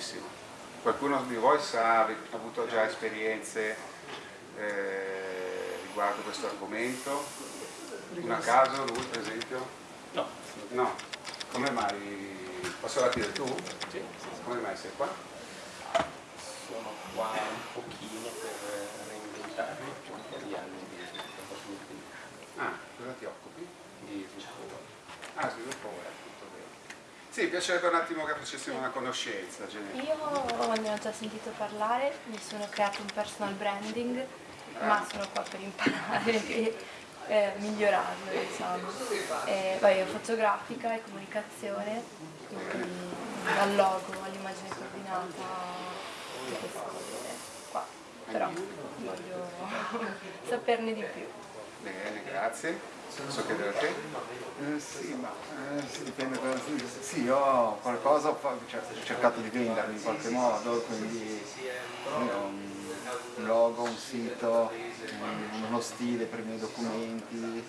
tantissimo. Qualcuno di voi sa, ha avuto già esperienze eh, riguardo questo argomento? Un a caso, lui per esempio? No. No. Come mai? Posso dire tu? Sì. Come mai sei qua? Sono qua un pochino per reinventarmi un po' di anni di sviluppo Ah, cosa ti occupi? Di sviluppo Ah, sviluppo web. Sì, piacerebbe un attimo che facessimo una conoscenza. Genere. Io ne ho già sentito parlare, mi sono creato un personal branding, ma sono qua per imparare e eh, migliorarlo, diciamo. E, poi io faccio grafica e comunicazione, quindi dal logo all'immagine coordinata, tutte queste cose qua. Però voglio saperne di più. Bene, grazie. Posso chiedere a te? Eh, sì, ma eh, sì, dipende da sì, io qualcosa ho cioè, ho cercato di vendermi in qualche modo, quindi un logo, un sito, uno stile per i miei documenti,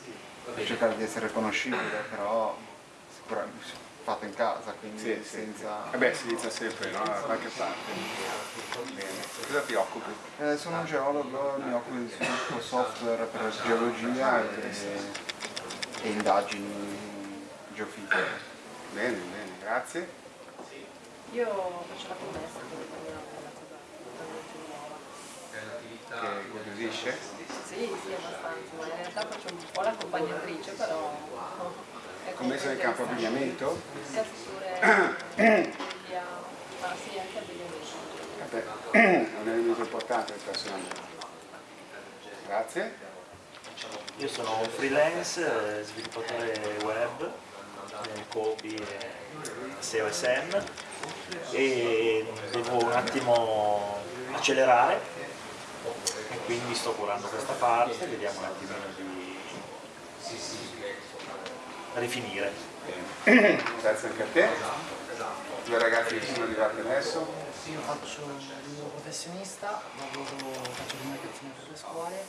per cercare di essere riconoscibile, però sicuramente fatto in casa, quindi Sì, sì. senza... Vabbè, si inizia sempre, no? Da qualche parte. Bene. Cosa ti occupi? Eh, sono un geologo, mi occupo di sviluppo software per geologia e, e indagini geofisiche. Bene, bene, grazie. Io faccio la commessa, quindi è una cosa nuova. Che incuriosisce? Sì, sì, abbastanza, ma in realtà faccio un po' l'accompagnatrice, però... è Commessa nel campo abbigliamento? Vabbè, è un elemento importante del personale. Grazie. Io sono un freelance, sviluppatore web, eh, copy e SEO e SEM e devo un attimo accelerare e quindi sto curando questa parte, vediamo un attimino di rifinire. Bene. Grazie anche a te. Due ragazzi che sono arrivati adesso. Io faccio il professionista, lavoro, faccio comunicazione per le scuole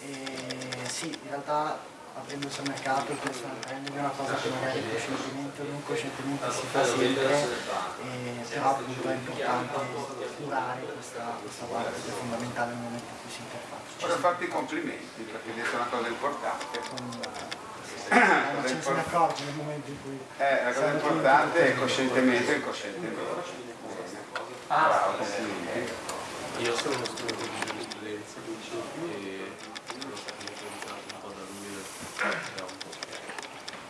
e sì, in realtà aprendo sul mercato il personal branding è una cosa che magari coscientemente o non coscientemente si fa sempre, e, però appunto è importante curare questa, questa parte che è fondamentale nel momento in cui si interfaccia. Vorrei farti i complimenti perché hai detto una cosa importante. Eh, ma ce ne se ne accorge nel momento in cui... Eh, la cosa importante è coscientemente o incoscientemente. Bravo, complimenti. Io sono uno studente di giurisprudenza e sono stato influenzato un po' dall'università, era un po'.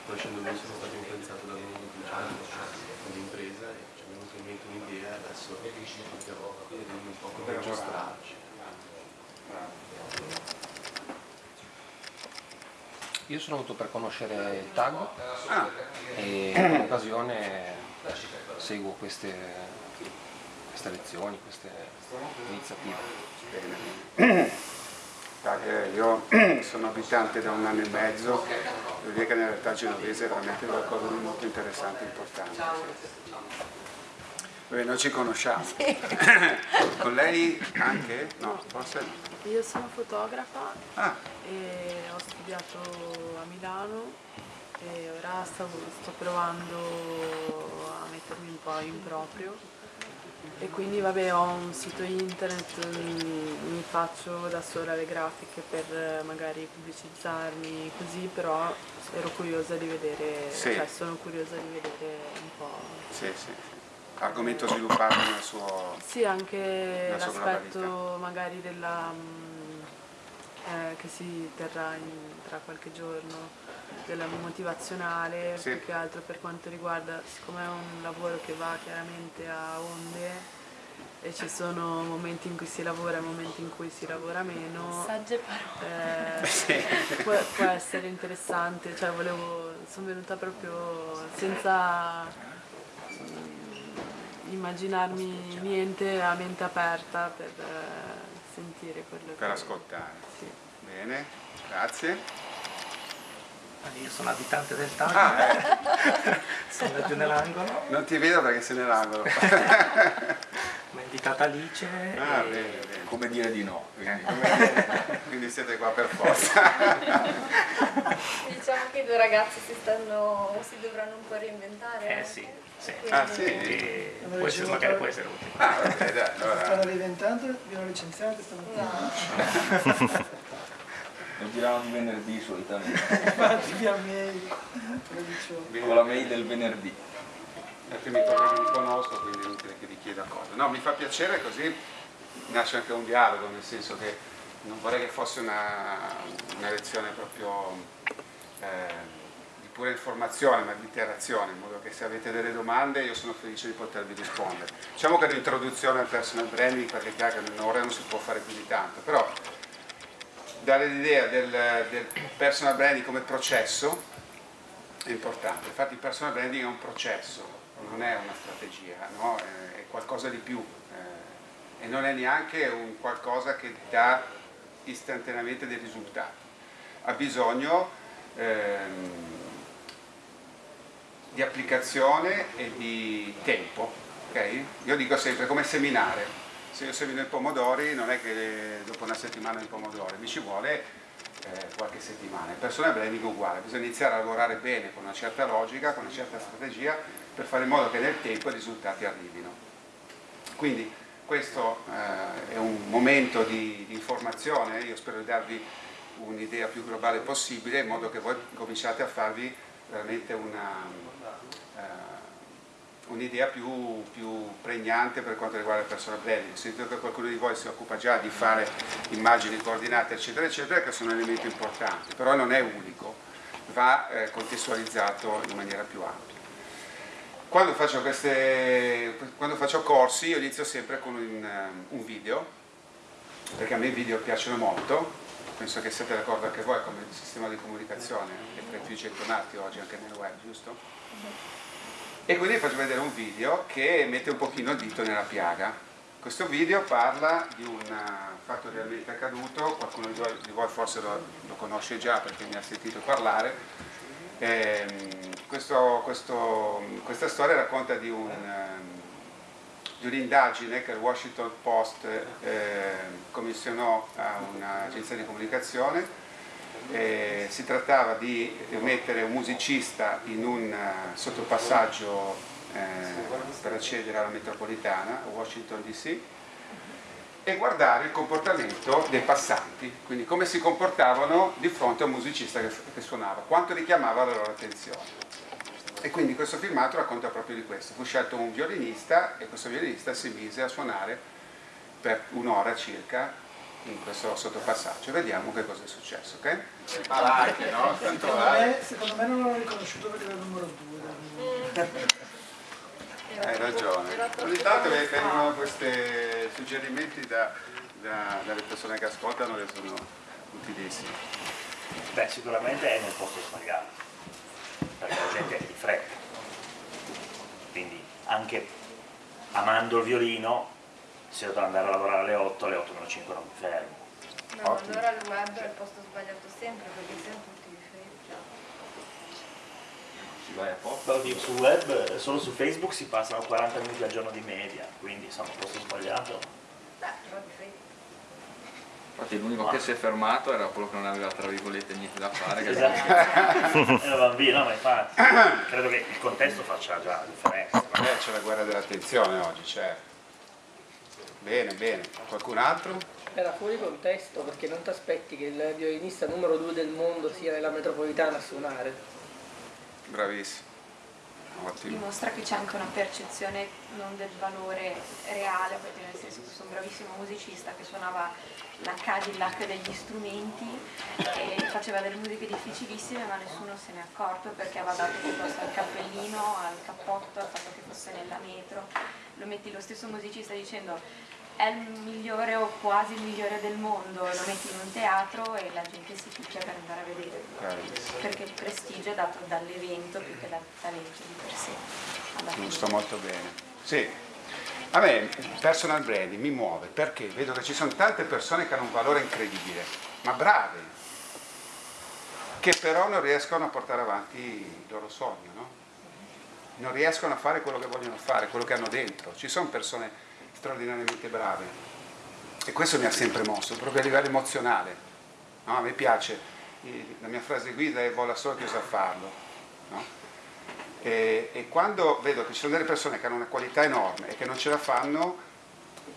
Conoscendo lui sono stato influenzato dal mondo ufficiale, dall'impresa e ci è venuta in mente un'idea e adesso di vedere un po' come registrarci. Io sono venuto per conoscere il tag Ah, e in occasione seguo queste, queste lezioni, queste iniziative. io sono abitante da un anno e mezzo, devo dire che nella realtà genovese è veramente qualcosa di molto interessante e importante. Vabbè, noi ci conosciamo. Con lei anche? No, forse no. Io sono fotografa Ah, e ho studiato a Milano e ora stavo- sto provando a mettermi un po' in proprio e quindi vabbè ho un sito internet, mm, mi faccio da sola le grafiche per magari pubblicizzarmi così, però ero curiosa di vedere, Sì. cioè sono curiosa di vedere un po'. sì, sì. Argomento sviluppato nel suo... Sì, anche l'aspetto magari della, mm, eh, che si terrà in- tra qualche giorno, della motivazionale, Sì. più che altro per quanto riguarda, siccome è un lavoro che va chiaramente a onde e ci sono momenti in cui si lavora e momenti in cui si lavora meno, Sagge parole. eh, può, può essere interessante, cioè volevo, sono venuta proprio senza immaginarmi niente a mente aperta per eh, sentire quello per che... ascoltare. Sì. Bene, grazie. Io sono abitante del Taglio, Ah, eh, sono giù nell'angolo, non ti vedo perché sei nell'angolo. mi ha invitata Alice Ah, e bene, bene. Come dire di no. quindi. Quindi siete qua per forza. Diciamo che i due ragazzi si, stanno, si dovranno un po' reinventare. Eh sì, sì. Ah sì? E può essere, magari può essere utile. Ah, ok, dai, allora. Stanno reinventando, vi hanno licenziato stamattina. Lo girano di venerdì solitamente. Infatti via mail. Con la mail del venerdì. Perché mi colleghi mi conosco, quindi è inutile che vi chieda cose. No, mi fa piacere così nasce anche un dialogo, nel senso che non vorrei che fosse una, una lezione proprio eh, di pura informazione, ma di interazione, in modo che se avete delle domande io sono felice di potervi rispondere. Diciamo che l'introduzione al personal branding, perché chiaro che in un'ora non si può fare più di tanto, però dare l'idea del, del personal branding come processo è importante. Infatti il personal branding è un processo, non è una strategia, no? è, è qualcosa di più eh, e non è neanche un qualcosa che dà istantaneamente dei risultati. Ha bisogno ehm, di applicazione e di tempo. ok? Io dico sempre come seminare. Se io semino i pomodori non è che dopo una settimana i pomodori, mi ci vuole eh, qualche settimana. Il personal branding è uguale, bisogna iniziare a lavorare bene con una certa logica, con una certa strategia per fare in modo che nel tempo i risultati arrivino. Quindi questo eh, è un momento di, di informazione, io spero di darvi un'idea più globale possibile in modo che voi cominciate a farvi veramente una, un'idea più, più pregnante per quanto riguarda il personal branding. Ho sentito che qualcuno di voi si occupa già di fare immagini coordinate eccetera eccetera che sono elementi importanti, però non è unico, va eh, contestualizzato in maniera più ampia. Quando faccio, queste, quando faccio corsi io inizio sempre con un, un video, perché a me i video piacciono molto, penso che siete d'accordo anche voi come sistema di comunicazione, che è tra i più gettonati oggi anche nel web, giusto? E quindi vi faccio vedere un video che mette un pochino il dito nella piaga. Questo video parla di un fatto realmente accaduto, qualcuno di voi, forse lo, lo, conosce già perché mi ha sentito parlare. Eh, questo, questo, questa storia racconta di, un, di un'indagine che il Washington Post eh, commissionò a un'agenzia di comunicazione eh, si trattava di mettere un musicista in un uh, sottopassaggio eh, per accedere alla metropolitana, Washington DC, e guardare il comportamento dei passanti, quindi come si comportavano di fronte a un musicista che, che suonava, quanto richiamava la loro attenzione. E quindi questo filmato racconta proprio di questo. Fu scelto un violinista e questo violinista si mise a suonare per un'ora circa in questo sottopassaggio. Vediamo che cosa è successo, ok? Anche, no? Secondo me, secondo me non l'ho riconosciuto perché era il numero 2. Hai ragione. Ogni tanto vengono questi suggerimenti da, da, dalle persone che ascoltano che sono utilissimi. Beh, sicuramente è nel posto sbagliato, perché la gente è di fretta. Quindi anche amando il violino, se devo andare a lavorare alle 8, alle 8 meno 5 non mi fermo. No, Ottimo. allora il web è il posto sbagliato sempre perché siamo tutti di fretta. Si vai a posto. Oddio, sul web, solo su Facebook si passano 40 minuti al giorno di media, quindi insomma il posto sbagliato. Beh, però di. Infatti l'unico che si è fermato era quello che non aveva tra virgolette niente da fare. Che esatto. Era bambino, ma infatti credo che il contesto faccia già la differenza. Beh, c'è la guerra dell'attenzione oggi, certo. Bene, bene. Qualcun altro? Era fuori contesto perché non ti aspetti che il violinista numero due del mondo sia nella metropolitana a suonare. Bravissimo. Ottimo. Dimostra che c'è anche una percezione non del valore reale, perché nel senso che sono un bravissimo musicista che suonava la Cadillac degli strumenti e faceva delle musiche difficilissime ma nessuno se ne è accorto perché aveva dato piuttosto al cappellino, al cappotto, al fatto che fosse nella metro. Lo metti lo stesso musicista dicendo è il migliore o quasi il migliore del mondo, lo metti in un teatro e la gente si picchia per andare a vedere, perché il prestigio è dato dall'evento più che dal talento di per sé. Giusto, molto bene. Sì. A me personal branding mi muove perché vedo che ci sono tante persone che hanno un valore incredibile, ma brave, che però non riescono a portare avanti il loro sogno, no? non riescono a fare quello che vogliono fare, quello che hanno dentro. Ci sono persone straordinariamente brave e questo mi ha sempre mosso, proprio a livello emozionale. No? A me piace, la mia frase guida è vola solo chi sa farlo. No? E, e, quando vedo che ci sono delle persone che hanno una qualità enorme e che non ce la fanno,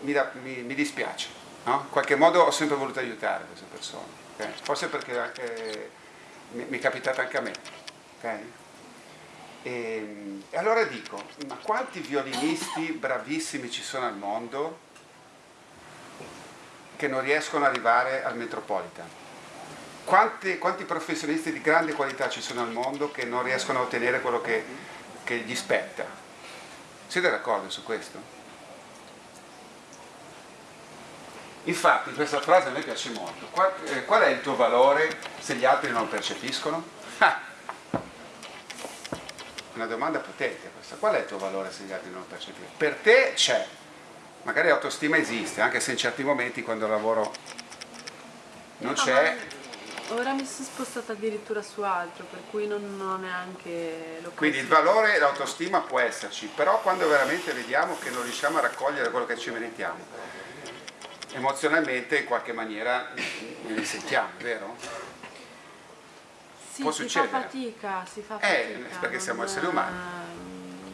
mi, da, mi, mi dispiace. No? In qualche modo ho sempre voluto aiutare queste persone, okay? forse perché anche, mi, mi, è capitato anche a me. Okay? E, e allora dico, ma quanti violinisti bravissimi ci sono al mondo che non riescono ad arrivare al Metropolitan? Quanti, quanti, professionisti di grande qualità ci sono al mondo che non riescono a ottenere quello che, che gli spetta? Siete d'accordo su questo? Infatti questa frase a me piace molto. Qual, eh, qual è il tuo valore se gli altri non percepiscono? Ah, una domanda potente questa. Qual è il tuo valore se gli altri non lo percepiscono? Per te c'è. Magari l'autostima esiste, anche se in certi momenti quando lavoro non c'è, Ora mi sono spostata addirittura su altro, per cui non, non neanche lo Quindi il valore e l'autostima può esserci, però quando veramente vediamo che non riusciamo a raccogliere quello che ci meritiamo, emozionalmente in qualche maniera ne risentiamo, vero? Sì, può si succedere. fa fatica, si fa Eh, fatica. perché siamo esseri umani.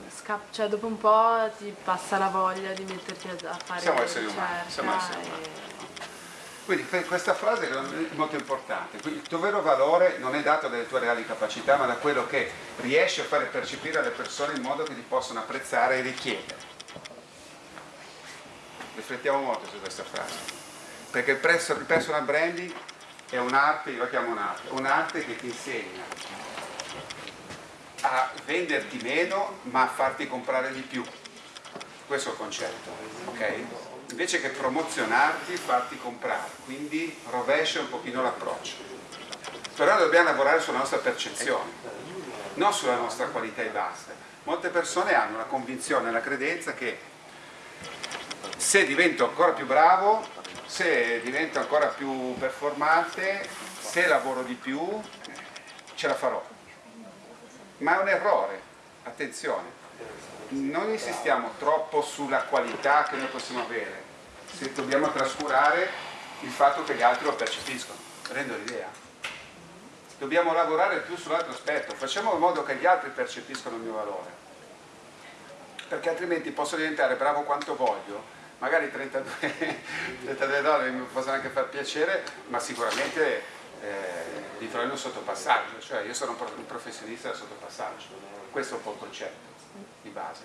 sca- cioè dopo un po' ti passa la voglia di metterti a, fare Siamo esseri umani, ricerca siamo esseri e- umani. Quindi que- questa frase è molto importante, Quindi il tuo vero valore non è dato dalle tue reali capacità, ma da quello che riesci a fare percepire alle persone in modo che ti possono apprezzare e richiedere. Riflettiamo molto su questa frase, perché il personal branding è un'arte, io la chiamo un'arte, un'arte che ti insegna a venderti meno ma a farti comprare di più. Questo è il concetto, ok? Invece che promozionarti, farti comprare, quindi rovescia un pochino l'approccio. Però dobbiamo lavorare sulla nostra percezione, non sulla nostra qualità e basta. Molte persone hanno la convinzione, la credenza che se divento ancora più bravo, se divento ancora più performante, se lavoro di più, ce la farò. Ma è un errore, attenzione, non insistiamo troppo sulla qualità che noi possiamo avere, se dobbiamo trascurare il fatto che gli altri lo percepiscono. Rendo l'idea? Dobbiamo lavorare più sull'altro aspetto, facciamo in modo che gli altri percepiscono il mio valore, perché altrimenti posso diventare bravo quanto voglio, magari 32, 32 dollari mi possono anche far piacere, ma sicuramente eh, di fare un sottopassaggio, cioè io sono un pro- un professionista del sottopassaggio, questo è un po' il concetto di base.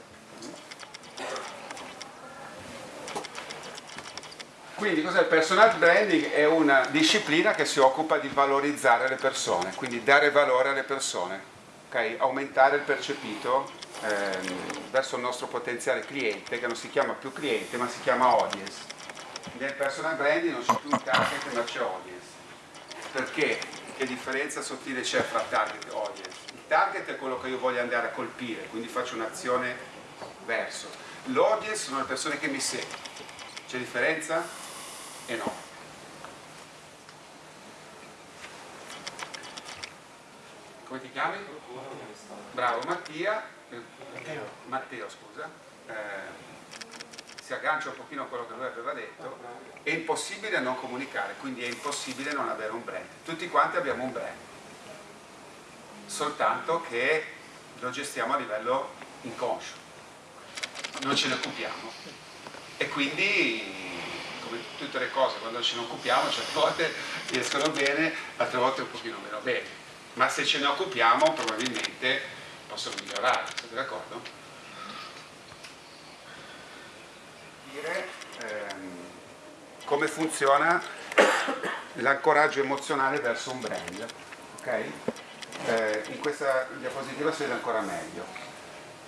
Quindi cos'è il personal branding? È una disciplina che si occupa di valorizzare le persone, quindi dare valore alle persone, ok? aumentare il percepito ehm, verso il nostro potenziale cliente, che non si chiama più cliente ma si chiama audience. Nel personal branding non c'è più un target ma c'è audience. Perché? Che differenza sottile c'è fra target e audience? Il target è quello che io voglio andare a colpire, quindi faccio un'azione verso. L'audience sono le persone che mi seguono. C'è differenza? E no. Come ti chiami? Bravo Mattia. Eh, Matteo, scusa. Eh, si aggancia un pochino a quello che lui aveva detto. È impossibile non comunicare, quindi è impossibile non avere un brand. Tutti quanti abbiamo un brand. Soltanto che lo gestiamo a livello inconscio. Non ce ne occupiamo. E quindi come tutte le cose, quando ce ne occupiamo, certe volte riescono bene, altre volte un pochino meno bene. Ma se ce ne occupiamo probabilmente possono migliorare, siete d'accordo? Dire ehm, come funziona l'ancoraggio emozionale verso un brand. ok? Eh, in questa diapositiva si vede ancora meglio.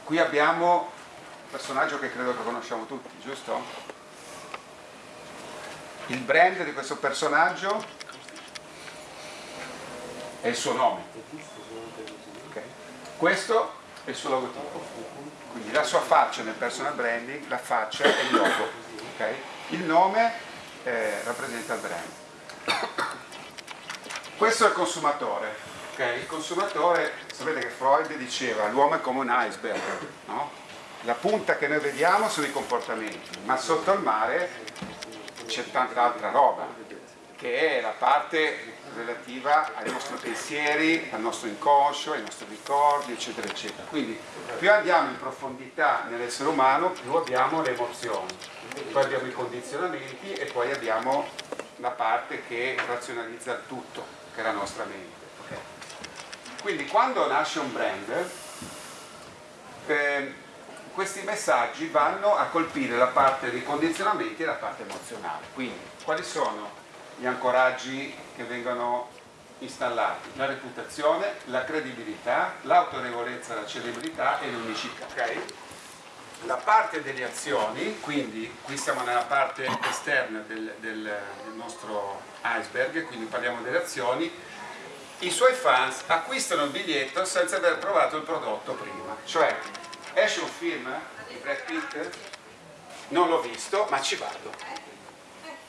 Qui abbiamo un personaggio che credo che conosciamo tutti, giusto? Il brand di questo personaggio è il suo nome. Questo è il suo logotipo. Quindi la sua faccia nel personal branding, la faccia è il logo. ok? Il nome eh, rappresenta il brand. Questo è il consumatore. ok? Il consumatore, sapete che Freud diceva l'uomo è come un iceberg, no? la punta che noi vediamo sono i comportamenti, ma sotto il mare c'è tanta altra roba, che è la parte relativa ai nostri pensieri, al nostro inconscio, ai nostri ricordi, eccetera, eccetera. Quindi più andiamo in profondità nell'essere umano, più abbiamo le emozioni, poi abbiamo i condizionamenti e poi abbiamo la parte che razionalizza il tutto, che è la nostra mente. Quindi quando nasce un brand, eh, questi messaggi vanno a colpire la parte dei condizionamenti e la parte emozionale. Quindi quali sono gli ancoraggi che vengono installati? La reputazione, la credibilità, l'autorevolezza, la celebrità e l'unicità. ok? La parte delle azioni, quindi qui siamo nella parte esterna del, del- del nostro iceberg, quindi parliamo delle azioni, i suoi fans acquistano il biglietto senza aver provato il prodotto prima. Cioè, esce un film di Brad Pitt, non l'ho visto, ma ci vado.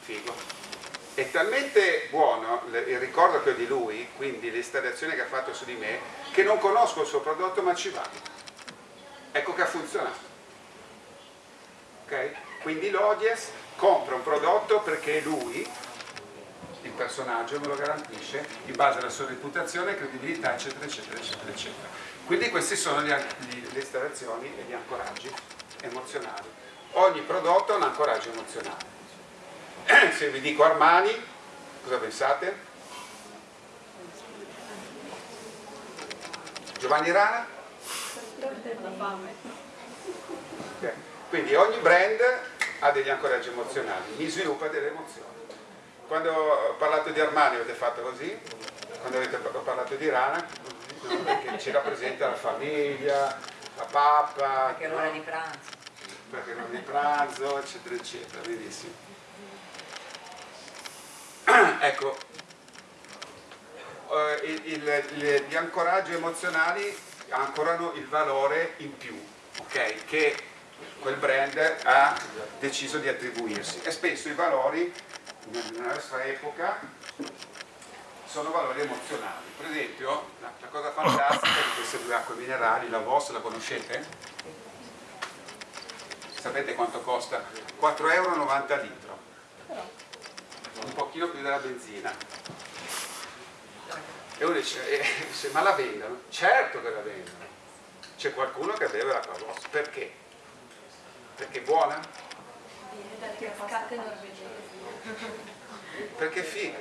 Figo. È talmente buono il ricordo che ho di lui, quindi l'installazione che ha fatto su di me, che non conosco il suo prodotto, ma ci vado. Ecco che ha funzionato. Ok? Quindi l'audience compra un prodotto perché lui, il personaggio, me lo garantisce in base alla sua reputazione, credibilità, eccetera, eccetera, eccetera, eccetera. Quindi queste sono gli- le installazioni e gli ancoraggi emozionali. Ogni prodotto ha un ancoraggio emozionale. Se vi dico Armani, cosa pensate? Giovanni Rana? Ok. Quindi ogni brand ha degli ancoraggi emozionali, mi sviluppa delle emozioni. Quando ho parlato di Armani avete fatto così? Quando avete parlato di Rana? No, perché ci rappresenta la famiglia, la pappa, Perché è no? l'ora di pranzo. perché non di pranzo, eccetera, eccetera, benissimo. ecco, eh, il- il- gli ancoraggi emozionali ancorano il valore in più, ok? Che quel brand ha deciso di attribuirsi e spesso i valori nella nostra epoca sono valori emozionali. Per esempio, la, la cosa fantastica di queste due acque minerali, la VOS, la conoscete? Sapete quanto costa? 4,90 euro litro. Un pochino più della benzina. E uno dice, eh, dice, ma la vendono? Certo che la vendono. C'è qualcuno che beve l'acqua VOS. Perché? Perché è buona? Perché è figa.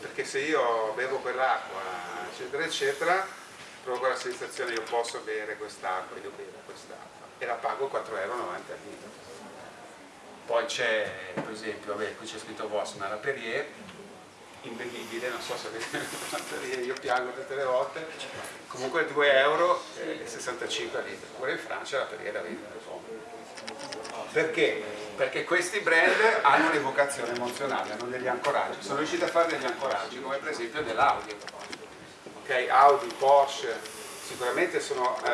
Perché se io bevo quell'acqua, eccetera, eccetera, provo la sensazione io posso bere quest'acqua, io bevo quest'acqua e la pago 4,90 euro al litro. Poi c'è, per esempio, vabbè, qui c'è scritto Voss, ma la Perrier, imbevibile, non so se avete la Perrier, io piango tutte le volte, comunque 2,65 euro e 65 al litro, pure in Francia la Perrier la vendono perché? Perché questi brand hanno un'evocazione emozionale, hanno degli ancoraggi, sono riusciti a fare degli ancoraggi, come per esempio dell'Audi. Ok, Audi, Porsche, sicuramente sono eh,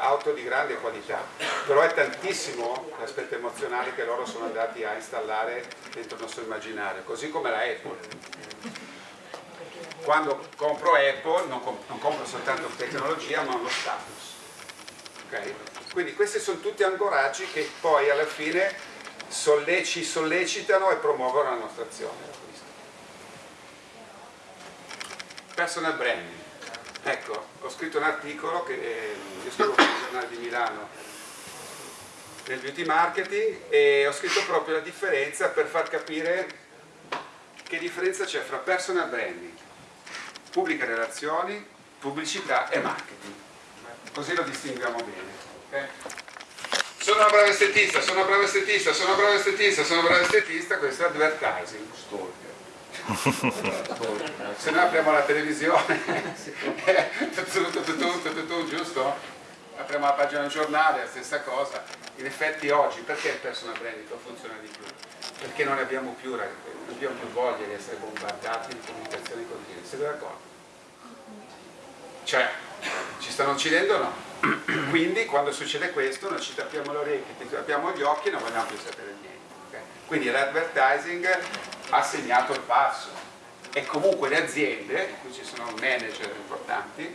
auto di grande qualità, però è tantissimo l'aspetto emozionale che loro sono andati a installare dentro il nostro immaginario, così come la Apple. Quando compro Apple non, com- non compro soltanto tecnologia ma uno status. Ok? Quindi questi sono tutti ancoraggi che poi alla fine solle- ci sollecitano e promuovono la nostra azione. Personal branding. Ecco, ho scritto un articolo che eh, scrivo per il giornale di Milano nel beauty marketing e ho scritto proprio la differenza per far capire che differenza c'è fra personal branding, pubbliche relazioni, pubblicità e marketing. Così lo distinguiamo bene. ok? Sono una brava estetista, sono una brava estetista, sono una brava estetista, sono una brava estetista, questo è advertising. Se noi apriamo la televisione, giusto? Apriamo la pagina del giornale, la stessa cosa. In effetti oggi perché il personal branding non funziona di più? Perché non abbiamo più, non abbiamo più voglia di essere bombardati di comunicazioni continue. Siete d'accordo? Cioè, ci stanno uccidendo o no? Quindi quando succede questo noi ci tappiamo le orecchie, ci tappiamo gli occhi e non vogliamo più sapere niente. ok? Quindi l'advertising ha segnato il passo e comunque le aziende, qui ci sono manager importanti,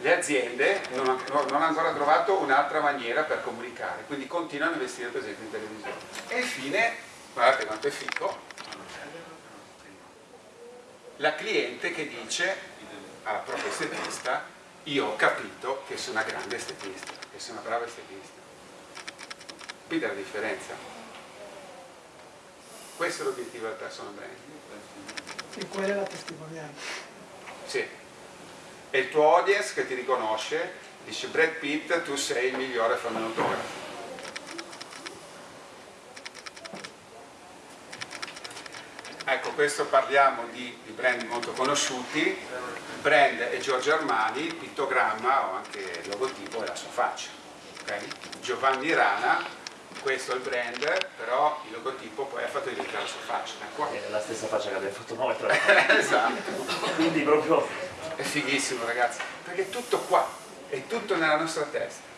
le aziende non, han- non hanno ancora trovato un'altra maniera per comunicare, quindi continuano a investire per esempio in televisione. E infine, guardate quanto è fico, la cliente che dice alla propria estetista io ho capito che sono una grande estetista, che sono una brava estetista. È la differenza. Questo è l'obiettivo del personal branding. E quella è la testimonianza. Sì. E il tuo audience che ti riconosce dice Brad Pitt tu sei il migliore autografo. Ecco, questo parliamo di, di brand molto conosciuti, brand è Giorgio Armani, il pittogramma o anche il logotipo è la sua faccia. ok? Giovanni Rana, questo è il brand, però il logotipo poi ha fatto diventare la sua faccia. d'accordo? È la stessa faccia che abbiamo fatto noi, tra l'altro. esatto. Quindi proprio È fighissimo ragazzi, perché è tutto qua, è tutto nella nostra testa.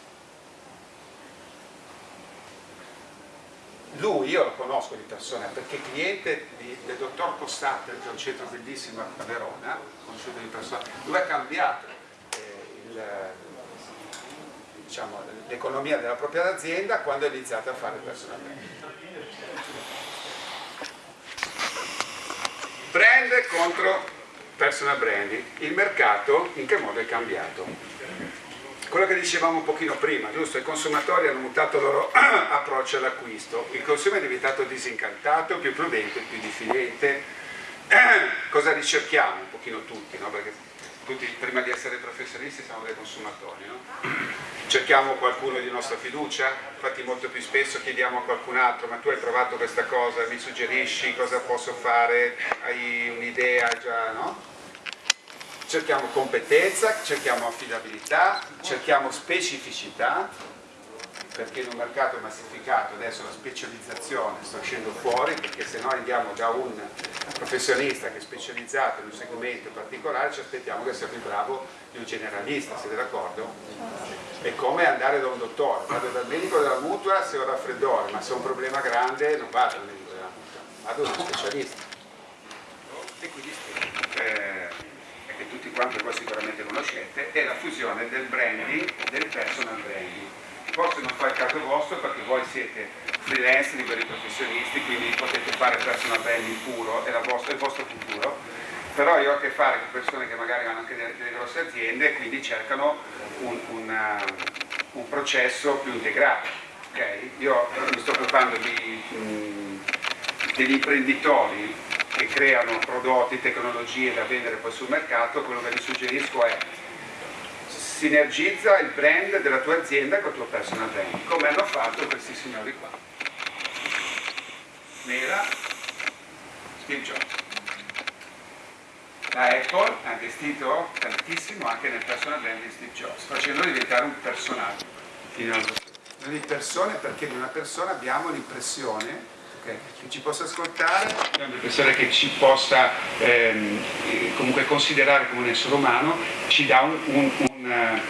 Lui io lo conosco di persona perché cliente di- del dottor Cossate, che è un centro bellissimo a Verona, conosciuto di persona, lui ha cambiato eh, il, diciamo, l'economia della propria azienda quando ha iniziato a fare personalmente. Brand contro personal branding. Il mercato in che modo è cambiato? Quello che dicevamo un pochino prima, giusto? I consumatori hanno mutato il loro approccio all'acquisto, il consumo è diventato disincantato, più prudente, più diffidente. Cosa ricerchiamo un pochino tutti, no? Perché tutti prima di essere professionisti siamo dei consumatori, no? Cerchiamo qualcuno di nostra fiducia, infatti molto più spesso chiediamo a qualcun altro, ma tu hai provato questa cosa, mi suggerisci cosa posso fare, hai un'idea già, no? cerchiamo competenza, cerchiamo affidabilità, cerchiamo specificità, perché in un mercato massificato adesso la specializzazione sta uscendo fuori, perché se noi andiamo da un professionista che è specializzato in un segmento particolare ci aspettiamo che sia più bravo di un generalista, siete d'accordo? È come andare da un dottore, vado dal medico della mutua se ho raffreddore, ma se ho un problema grande non vado dal medico della mutua, vado da uno specialista. E quindi eh, e che tutti quanti voi sicuramente conoscete, è la fusione del branding e del personal branding. Forse non fa il caso vostro perché voi siete freelance, liberi professionisti, quindi potete fare personal branding puro, è, vostra- è il vostro futuro, però io ho a che fare con persone che magari hanno anche delle, delle grosse aziende e quindi cercano un, una- un processo più integrato. ok? Io mi sto occupando di, mh, degli imprenditori che creano prodotti, tecnologie da vendere poi sul mercato, quello che vi suggerisco è sinergizza il brand della tua azienda con il tuo personal brand, come hanno fatto questi signori qua. Mela, Steve Jobs. La Apple ha investito tantissimo anche nel personal brand di Steve Jobs, facendolo diventare un personaggio. Noi di persone, perché di una persona abbiamo l'impressione ok, che ci possa ascoltare, abbiamo l'impressione che ci possa ehm, eh, comunque considerare come un essere umano, ci dà un, un- un, eh,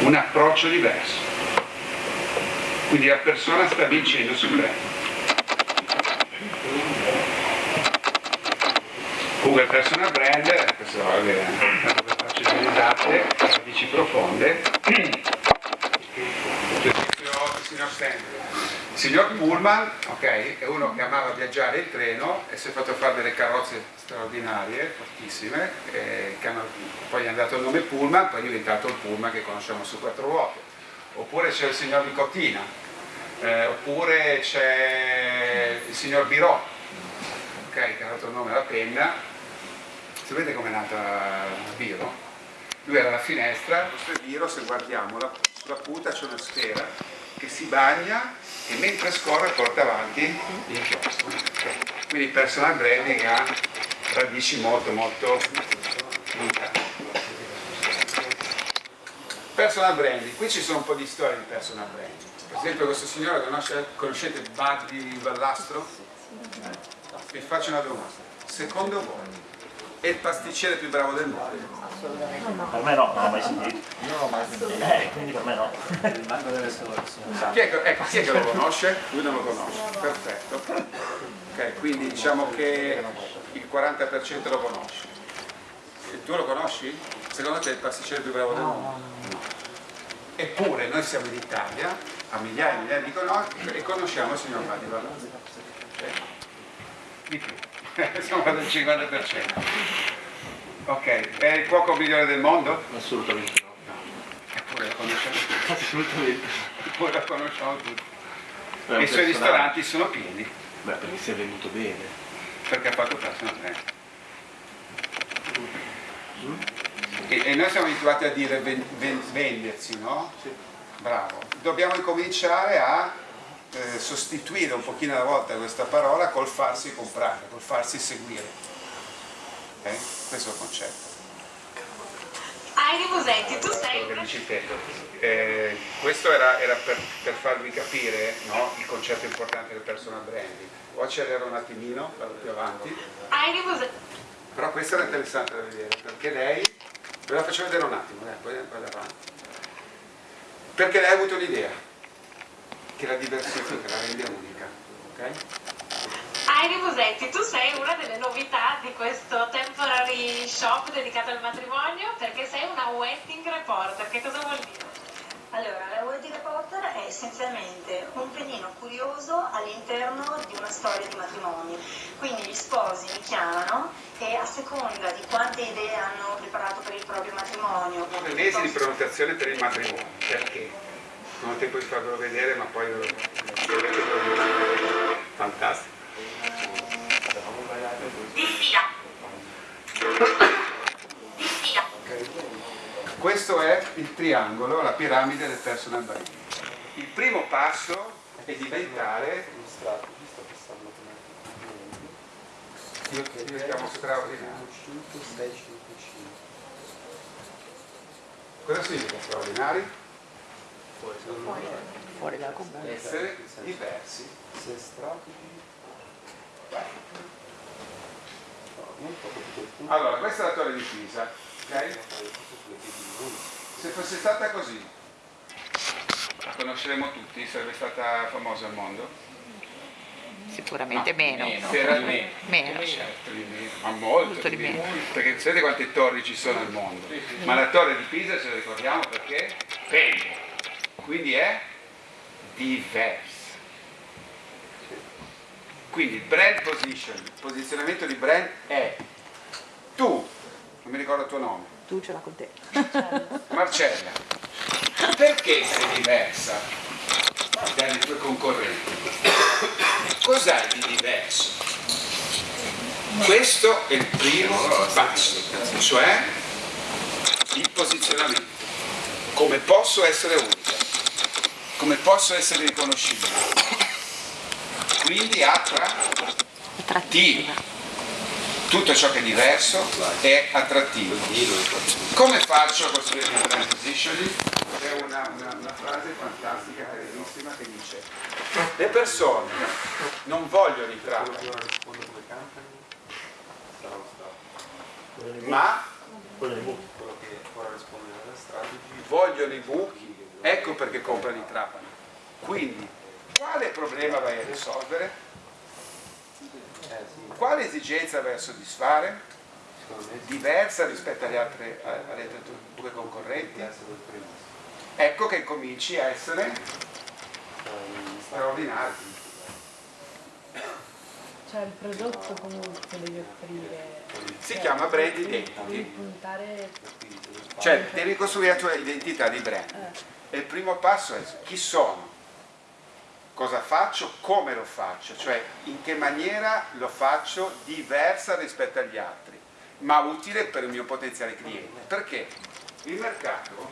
un approccio diverso. Quindi la persona sta vincendo sul brand. Google Personal Brand, questo va bene, dove faccio delle risate, radici profonde. Il signor Sandler. Il signor Pullman, ok, è uno che amava viaggiare in treno e si è fatto fare delle carrozze straordinarie, fortissime, eh, hanno- poi gli hanno dato il nome Pullman, poi è diventato il Pullman che conosciamo su quattro ruote. Oppure c'è il signor Nicotina, eh, oppure c'è il signor Birò, ok, che ha dato il nome alla penna. Sapete com'è nata Biro? Lui era alla finestra, questo è Biro, se guardiamo la- sulla punta c'è una sfera che si bagna e mentre scorre porta avanti l'inchiostro. Quindi il personal branding ha radici molto molto lontane. Personal branding, qui ci sono un po' di storie di personal branding. Per esempio questo signore conosce- conoscete Buddy Ballastro? Vi faccio una domanda. Secondo voi è il pasticcere più bravo del mondo? Assolutamente. Per me no, non l'ho mai sentito. Non l'ho mai sentito. Eh, quindi per me no. Chi è, che- ecco, chi è che lo conosce? Lui non lo conosce, perfetto. Ok, quindi diciamo che il 40% lo conosce. E tu lo conosci? Secondo te è il pasticcere più bravo del mondo? No. Eppure noi siamo in Italia, a migliaia e migliaia di chilometri, e conosciamo il signor Matti Vallazzi. Ok? Di più. Siamo al 50%. Ok, è il cuoco migliore del mondo? Assolutamente no. Eppure lo conosciamo tutti. Assolutamente. Eppure lo conosciamo tutti. E i suoi ristoranti sono pieni. Beh, perché si è venuto bene. perché ha fatto personal trainer. E, e noi siamo abituati a dire ven- ven- vendersi, no? Bravo. Dobbiamo incominciare a eh, sostituire un pochino alla volta questa parola col farsi comprare, col farsi seguire. Ok? Questo è il concetto. Heidi Musetti, tu sei. Eh, questo era, era per, per farvi capire no, il concetto importante del personal branding. O accelero un attimino, vado più avanti. Heidi Musetti. Però questa era interessante da vedere, perché lei, ve la faccio vedere un attimo, dai, poi vado avanti. Perché lei ha avuto l'idea che la diversifica, la rende unica. ok? Heidi Musetti, tu sei una delle novità di questo temporary shop dedicato al matrimonio perché sei una wedding reporter. Che cosa vuol dire? Allora, la wedding reporter è essenzialmente un pedino curioso all'interno di una storia di matrimonio. Quindi gli sposi mi chiamano e a seconda di quante idee hanno preparato per il proprio matrimonio, Nove mesi di prenotazione per il matrimonio, perché? Non ho tempo di farvelo vedere, ma poi ve lo Fantastico. Questo è il triangolo, la piramide del personal branding. Il primo passo è diventare io, io chiamo straordinario. Cosa significa straordinari? Fuori dal comune. Essere diversi. Allora, questa è la torre di Pisa, ok? Se fosse stata così, la conosceremmo tutti, sarebbe stata famosa al mondo? Sicuramente meno. Se era di meno. Meno. Certo, di meno, ma molto, Molto di meno. meno. Perché sapete quante torri ci sono al mondo? Ma la torre di Pisa ce la ricordiamo perché pende, quindi è diversa. Quindi il brand position, il posizionamento di brand è tu, non mi ricordo il tuo nome, Tu ce l'ha con te. Marcella, perché sei diversa dalle tue concorrenti? Cos'hai di diverso? Questo è il primo passo, cioè il posizionamento. Come posso essere unica? Come posso essere riconoscibile? Quindi attrattivo. Tutto ciò che è diverso è attrattivo. Come faccio a costruire il brand positioning? C'è una, una- una frase fantastica, carinissima, che dice le persone non vogliono i trapani, ma vogliono i buchi, ecco perché comprano i trapani. Quindi, quale problema vai a risolvere? Quale esigenza vai a soddisfare? Diversa rispetto alle altre, alle altre tue concorrenti? Ecco che cominci a essere straordinario. Cioè il prodotto comunque devi offrire. Si chiama brand identity. Cioè, devi costruire la tua identità di brand. Eh. E il primo passo è chi sono, cosa faccio, come lo faccio, cioè in che maniera lo faccio diversa rispetto agli altri, ma utile per il mio potenziale cliente. Perché il mercato,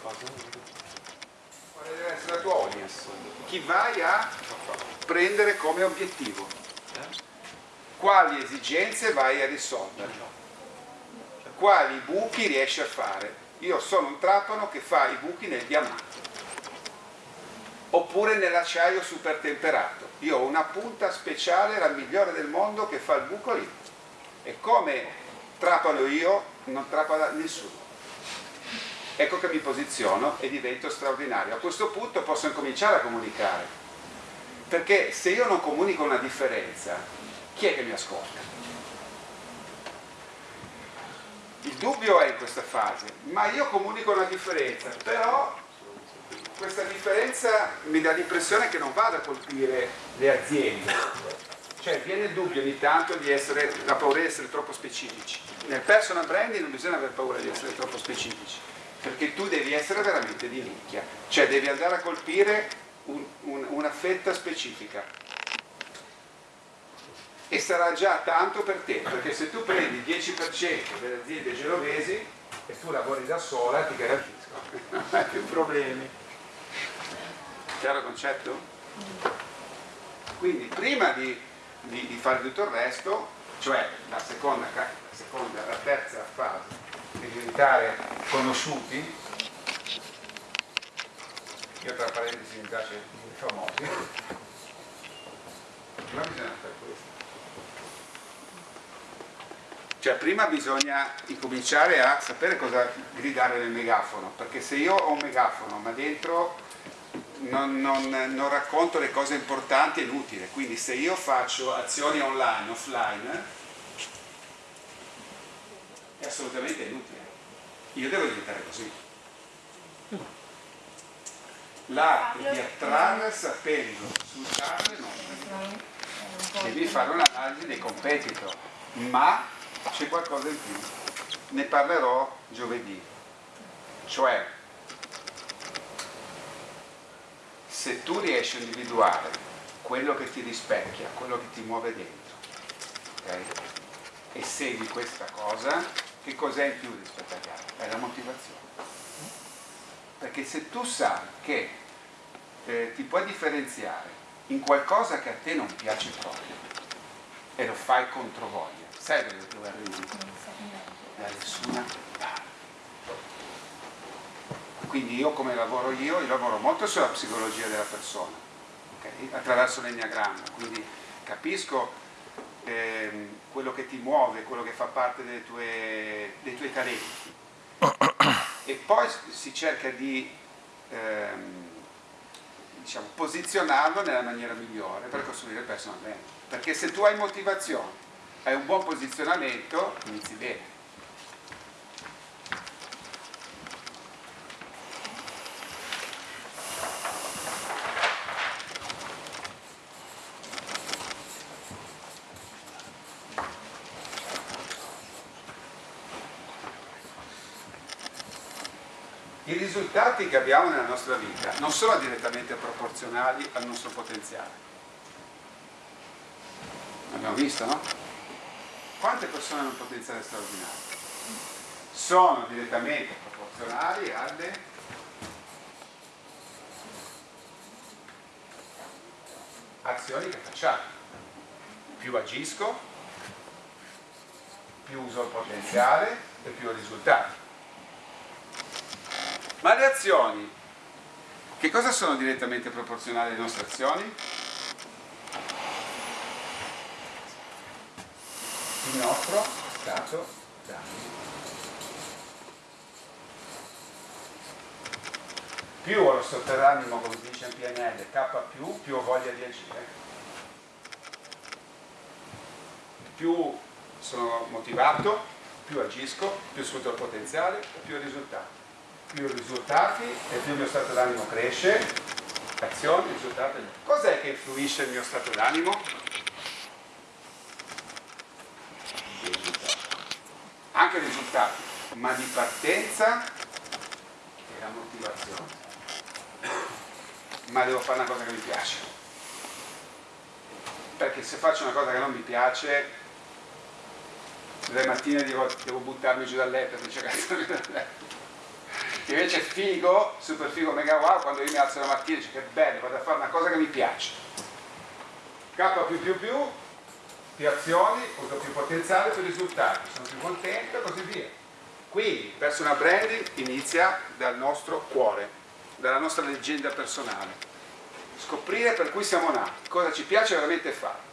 quale deve essere la tua audience? Chi vai a prendere come obiettivo? Quali esigenze vai a risolvere? quali buchi riesci a fare. Io sono un trapano che fa i buchi nel diamante oppure nell'acciaio super temperato. Io ho una punta speciale, la migliore del mondo, che fa il buco lì. E come trapano io non trappa da nessuno. Ecco che mi posiziono e divento straordinario. A questo punto posso incominciare a comunicare. Perché se io non comunico una differenza, chi è che mi ascolta? Il dubbio è in questa fase, ma io comunico una differenza, però questa differenza mi dà l'impressione che non vada a colpire le aziende. Cioè viene il dubbio ogni tanto di essere, la paura di essere troppo specifici. Nel personal branding non bisogna avere paura di essere troppo specifici, perché tu devi essere veramente di nicchia, cioè devi andare a colpire un, un, una fetta specifica e sarà già tanto per te, perché se tu prendi il 10% delle aziende genovesi e tu lavori da sola ti garantisco, non hai più problemi. Chiaro il concetto? Quindi prima di, di, di fare tutto il resto, cioè la seconda, la seconda, la terza fase, di diventare conosciuti, io tra parentesi mi piace i famosi, prima bisogna fare questo. Cioè prima bisogna incominciare a sapere cosa gridare nel megafono, perché se io ho un megafono ma dentro non, non, non racconto le cose importanti è inutile, quindi se io faccio azioni online, offline, è assolutamente inutile. Io devo diventare così. L'arte di attrarre sapendo sfruttarle non. Devi fare un'analisi dei competitor, ma c'è qualcosa in più. Ne parlerò giovedì. Cioè, se tu riesci a individuare quello che ti rispecchia, quello che ti muove dentro, okay? e segui questa cosa, che cos'è in più rispetto agli altri? È la motivazione. Perché se tu sai che eh, ti puoi differenziare in qualcosa che a te non piace proprio e lo fai contro voglia, sai dove, dove arrivi? Da nessuna. Quindi io come lavoro io, io lavoro molto sulla psicologia della persona, okay? attraverso l'enneagramma, quindi capisco ehm, quello che ti muove, quello che fa parte tue, dei tuoi talenti e poi si cerca di ehm, diciamo, posizionarlo nella maniera migliore per costruire il personal brand. Perché se tu hai motivazione, hai un buon posizionamento, inizi bene. I risultati che abbiamo nella nostra vita non sono direttamente proporzionali al nostro potenziale. Abbiamo visto, no? Quante persone hanno un potenziale straordinario? Sono direttamente proporzionali alle azioni che facciamo. Più agisco, più uso il potenziale e più ho risultati. Ma le azioni, che cosa sono direttamente proporzionali alle nostre azioni? Il nostro stato d'animo. Più ho lo d'animo, come si dice in PNL, K più ho voglia di agire. Più sono motivato, più agisco, più sfrutto il potenziale più ho risultati più risultati e più il mio stato d'animo cresce, azioni, risultati. Cos'è che influisce il mio stato d'animo? Anche i risultati, ma di partenza è la motivazione. Ma devo fare una cosa che mi piace. Perché se faccio una cosa che non mi piace, le mattine devo, devo buttarmi giù dal letto, dice cazzo giù dal letto invece è figo, super figo, mega wow, quando io mi alzo la mattina e dico che bello, vado a fare una cosa che mi piace. K più più più, più azioni, uso più potenziale, più risultati, sono più contento e così via. Quindi personal branding inizia dal nostro cuore, dalla nostra leggenda personale. Scoprire per cui siamo nati, cosa ci piace veramente fare.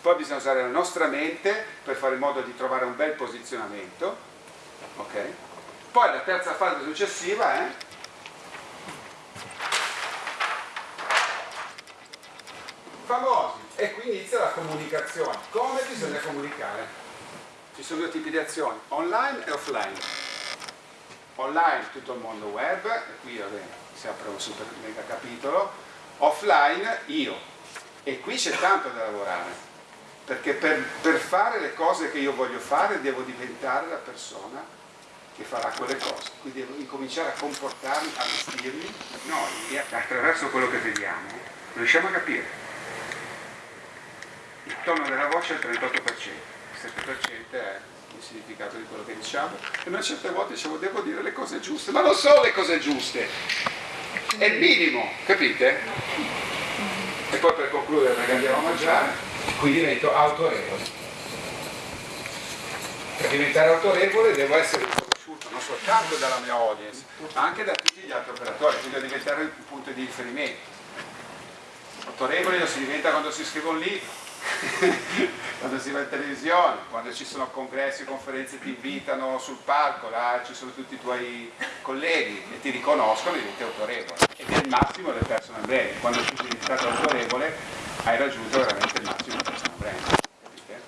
Poi bisogna usare la nostra mente per fare in modo di trovare un bel posizionamento Ok? Poi la terza fase successiva è famosi e qui inizia la comunicazione. Come bisogna comunicare? Ci sono due tipi di azioni, online e offline. Online tutto il mondo web, e qui vabbè, si apre un super mega capitolo, offline io. E qui c'è tanto da lavorare, perché per, per fare le cose che io voglio fare devo diventare la persona che farà quelle cose, quindi devo incominciare a comportarmi, a vestirmi, noi attraverso quello che vediamo riusciamo a capire. Il tono della voce è il 38%, il 7% è il significato di quello che diciamo. E noi certe volte diciamo devo dire le cose giuste, ma non sono le cose giuste, è il minimo, capite? E poi per concludere perché andiamo a mangiare, qui divento autorevole. Per diventare autorevole devo essere soltanto dalla mia audience, ma anche da tutti gli altri operatori, quindi devo diventare un punto di riferimento. Autorevole lo si diventa quando si scrive un libro, quando si va in televisione, quando ci sono congressi, conferenze, ti invitano sul palco, là ci sono tutti i tuoi colleghi e ti riconoscono e diventi autorevole. Ed è il massimo del personal branding. Quando tu sei diventato autorevole hai raggiunto veramente il massimo del personal branding. Capite?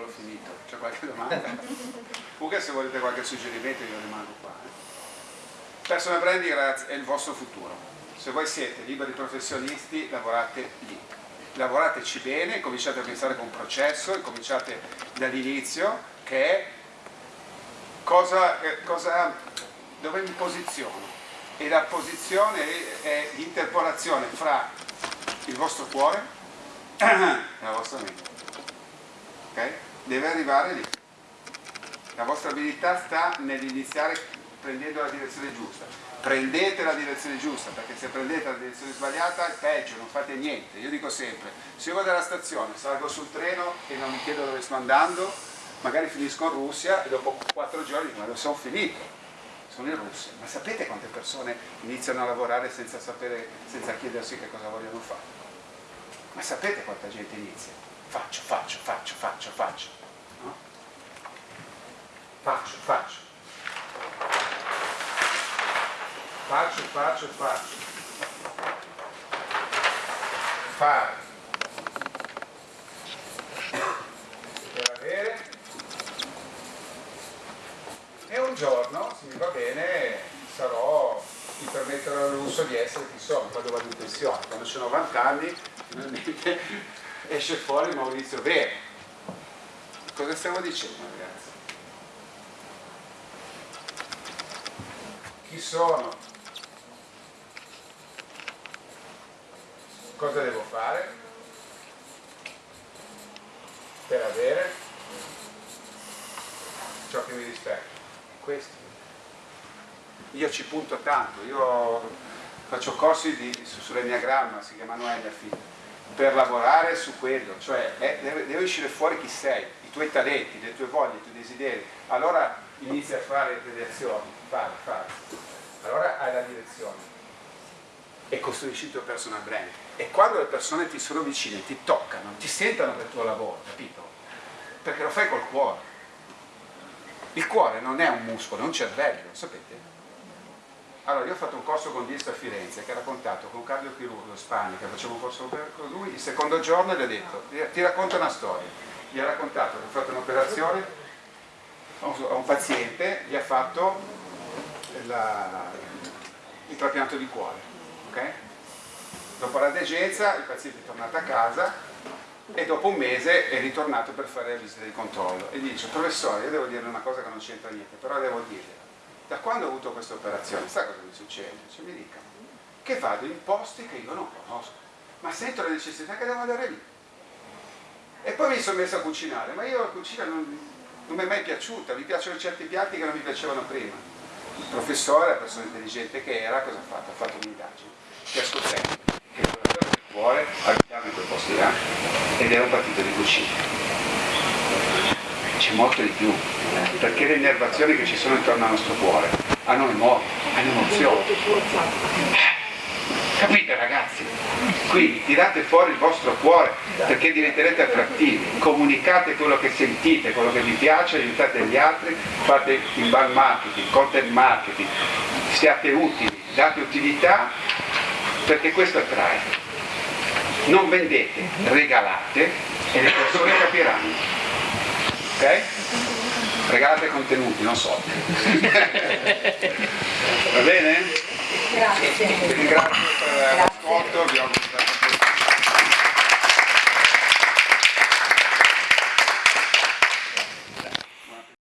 L'ho finito. C'è qualche domanda? Comunque se volete qualche suggerimento io rimango qua. Eh. Personal branding ragazzi è il vostro futuro se voi siete liberi professionisti lavorate lì lavorateci bene, cominciate a pensare con un processo e cominciate dall'inizio che è cosa, eh, cosa, dove mi posiziono e la posizione è l'interpolazione fra il vostro cuore e la vostra mente okay? Deve arrivare lì la vostra abilità sta nell'iniziare prendendo la direzione giusta prendete la direzione giusta, perché se prendete la direzione sbagliata è peggio, non fate niente. Io dico sempre, se io vado alla stazione, salgo sul treno e non mi chiedo dove sto andando, magari finisco in Russia e dopo quattro giorni dico, ma dove sono finito? Sono in Russia. Ma sapete quante persone iniziano a lavorare senza sapere, senza chiedersi che cosa vogliono fare? Ma sapete quanta gente inizia? Faccio, faccio, faccio, faccio, faccio. Faccio, faccio faccio, faccio, faccio. Fare. Per avere. E un giorno, se mi va bene, sarò, mi permetterò il lusso di essere chi sono, quando vado in pensione. Quando ho 90 anni, finalmente esce fuori Maurizio Vero. Cosa stiamo dicendo ragazzi? Chi sono? cosa devo fare per avere ciò che mi rispecchia? Questo. Io ci punto tanto, io faccio corsi di, su, sull'enneagramma, si chiamano NFI, per lavorare su quello, cioè deve, deve uscire fuori chi sei, i tuoi talenti, le tue voglie, i tuoi desideri. Allora inizi a fare delle azioni, fare, fare. Allora hai la direzione e costruisci il tuo personal brand. E quando le persone ti sono vicine, ti toccano, ti sentono per il tuo lavoro, capito? Perché lo fai col cuore. Il cuore non è un muscolo, è un cervello, sapete? Allora, io ho fatto un corso con Disto a Firenze che ha raccontato con un cardiochirurgo in Spagna, che facevo un corso con lui, il secondo giorno gli ha detto, ti racconta una storia. Gli ha raccontato che ha fatto un'operazione a un paziente, gli ha fatto la, il trapianto di cuore Okay? Dopo la degenza il paziente è tornato a casa e dopo un mese è ritornato per fare la visita di controllo e dice professore io devo dire una cosa che non c'entra niente però devo dirle da quando ho avuto questa operazione sa cosa mi succede? Cioè, mi dica che vado in posti che io non conosco ma sento la necessità che devo andare lì e poi mi sono messo a cucinare ma io la cucina non, non mi è mai piaciuta mi piacciono certi piatti che non mi piacevano prima il professore, la persona intelligente che era, cosa ha fatto? Ha fatto un'indagine Fiasco sempre, che il lavoratore del cuore abitava in quel posto là ed era un partito di cucina. C'è molto di più, perché le innervazioni che ci sono intorno al nostro cuore hanno memoria, hanno emozioni. Capite ragazzi? Quindi tirate fuori il vostro cuore perché diventerete attrattivi, comunicate quello che sentite, quello che vi piace, aiutate gli altri, fate inbound marketing, content marketing, siate utili, date utilità perché questo attrae. Non vendete, regalate e le persone capiranno. Ok? Regalate contenuti, non soldi. Va bene? Grazie. Vi ringrazio per l'ascolto, vi auguro